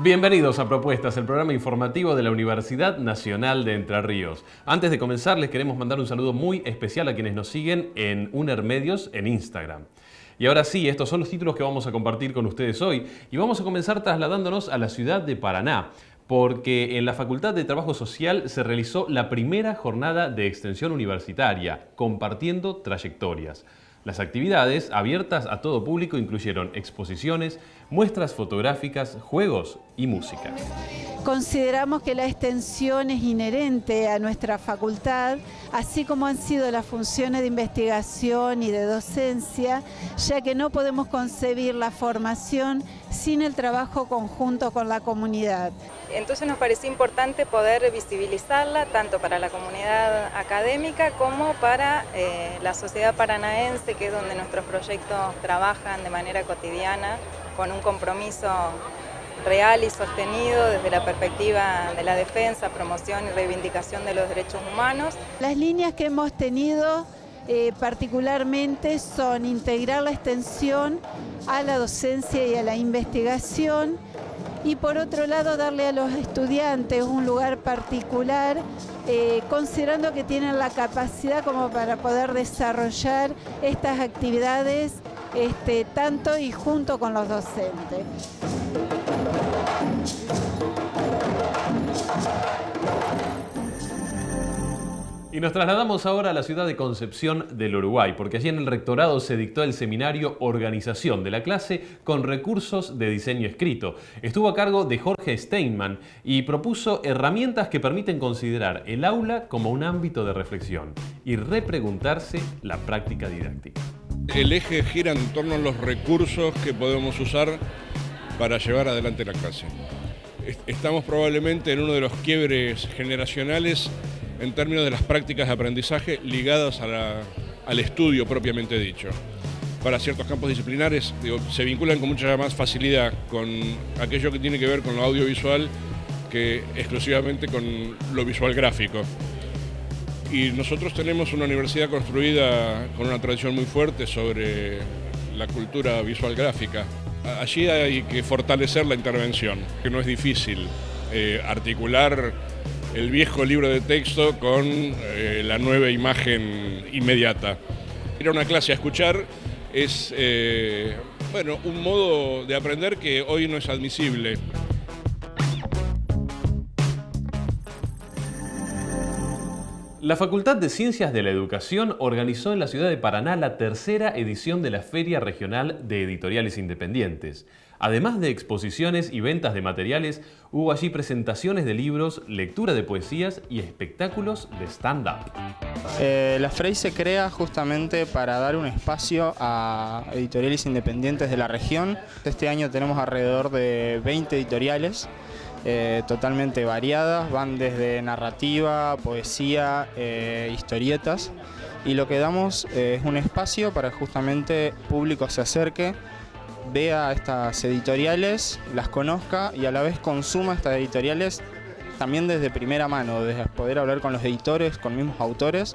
Bienvenidos a Propuestas, el programa informativo de la Universidad Nacional de Entre Ríos. Antes de comenzar, les queremos mandar un saludo muy especial a quienes nos siguen en UNER Medios en Instagram. Y ahora sí, estos son los títulos que vamos a compartir con ustedes hoy y vamos a comenzar trasladándonos a la ciudad de Paraná, porque en la Facultad de Trabajo Social se realizó la primera jornada de extensión universitaria, compartiendo trayectorias. Las actividades, abiertas a todo público, incluyeron exposiciones, muestras fotográficas, juegos y música. Consideramos que la extensión es inherente a nuestra facultad, así como han sido las funciones de investigación y de docencia, ya que no podemos concebir la formación sin el trabajo conjunto con la comunidad. Entonces nos pareció importante poder visibilizarla tanto para la comunidad académica como para eh, la sociedad paranaense, que es donde nuestros proyectos trabajan de manera cotidiana con un compromiso real y sostenido desde la perspectiva de la defensa, promoción y reivindicación de los derechos humanos. Las líneas que hemos tenido eh, particularmente son integrar la extensión a la docencia y a la investigación y por otro lado darle a los estudiantes un lugar particular eh, considerando que tienen la capacidad como para poder desarrollar estas actividades este, tanto y junto con los docentes. Y nos trasladamos ahora a la ciudad de Concepción del Uruguay, porque allí en el rectorado se dictó el seminario Organización de la clase con recursos de diseño escrito. Estuvo a cargo de Jorge Steinman y propuso herramientas que permiten considerar el aula como un ámbito de reflexión y repreguntarse la práctica didáctica. El eje gira en torno a los recursos que podemos usar para llevar adelante la clase. Estamos probablemente en uno de los quiebres generacionales en términos de las prácticas de aprendizaje ligadas al estudio propiamente dicho. Para ciertos campos disciplinares se vinculan con mucha más facilidad con aquello que tiene que ver con lo audiovisual que exclusivamente con lo visual gráfico. Y nosotros tenemos una universidad construida con una tradición muy fuerte sobre la cultura visual gráfica. Allí hay que fortalecer la intervención, que no es difícil eh, articular el viejo libro de texto con eh, la nueva imagen inmediata. Ir a una clase a escuchar es eh, bueno, un modo de aprender que hoy no es admisible. La Facultad de Ciencias de la Educación organizó en la ciudad de Paraná la tercera edición de la Feria Regional de Editoriales Independientes. Además de exposiciones y ventas de materiales, hubo allí presentaciones de libros, lectura de poesías y espectáculos de stand-up. Eh, la FREI se crea justamente para dar un espacio a editoriales independientes de la región. Este año tenemos alrededor de 20 editoriales. Eh, totalmente variadas, van desde narrativa, poesía, eh, historietas y lo que damos es un espacio para justamente público se acerque vea estas editoriales, las conozca y a la vez consuma estas editoriales también desde primera mano, desde poder hablar con los editores, con mismos autores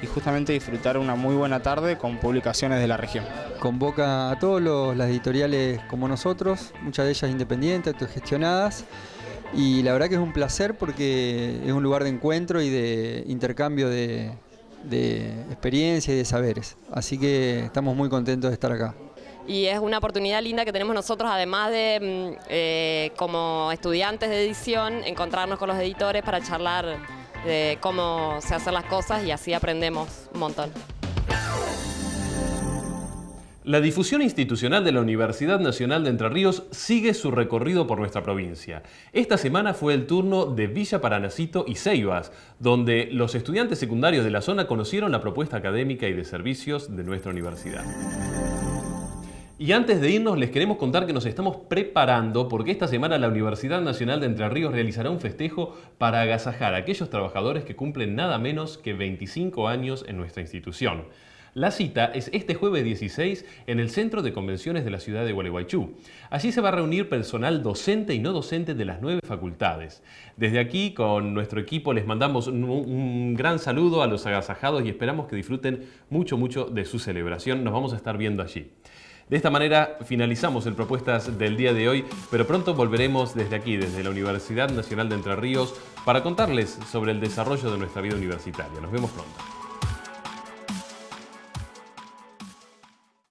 y justamente disfrutar una muy buena tarde con publicaciones de la región. Convoca a todas las editoriales como nosotros, muchas de ellas independientes, autogestionadas y la verdad que es un placer porque es un lugar de encuentro y de intercambio de, de experiencia y de saberes. Así que estamos muy contentos de estar acá y es una oportunidad linda que tenemos nosotros, además de mm, eh, como estudiantes de edición, encontrarnos con los editores para charlar de cómo se hacen las cosas y así aprendemos un montón. La difusión institucional de la Universidad Nacional de Entre Ríos sigue su recorrido por nuestra provincia. Esta semana fue el turno de Villa Paranacito y Ceibas, donde los estudiantes secundarios de la zona conocieron la propuesta académica y de servicios de nuestra universidad. Y antes de irnos les queremos contar que nos estamos preparando porque esta semana la Universidad Nacional de Entre Ríos realizará un festejo para agasajar a aquellos trabajadores que cumplen nada menos que 25 años en nuestra institución. La cita es este jueves 16 en el Centro de Convenciones de la ciudad de Gualeguaychú. Allí se va a reunir personal docente y no docente de las nueve facultades. Desde aquí, con nuestro equipo, les mandamos un, gran saludo a los agasajados y esperamos que disfruten mucho, mucho de su celebración. Nos vamos a estar viendo allí. De esta manera finalizamos el Propuestas del día de hoy, pero pronto volveremos desde aquí, desde la Universidad Nacional de Entre Ríos, para contarles sobre el desarrollo de nuestra vida universitaria. Nos vemos pronto.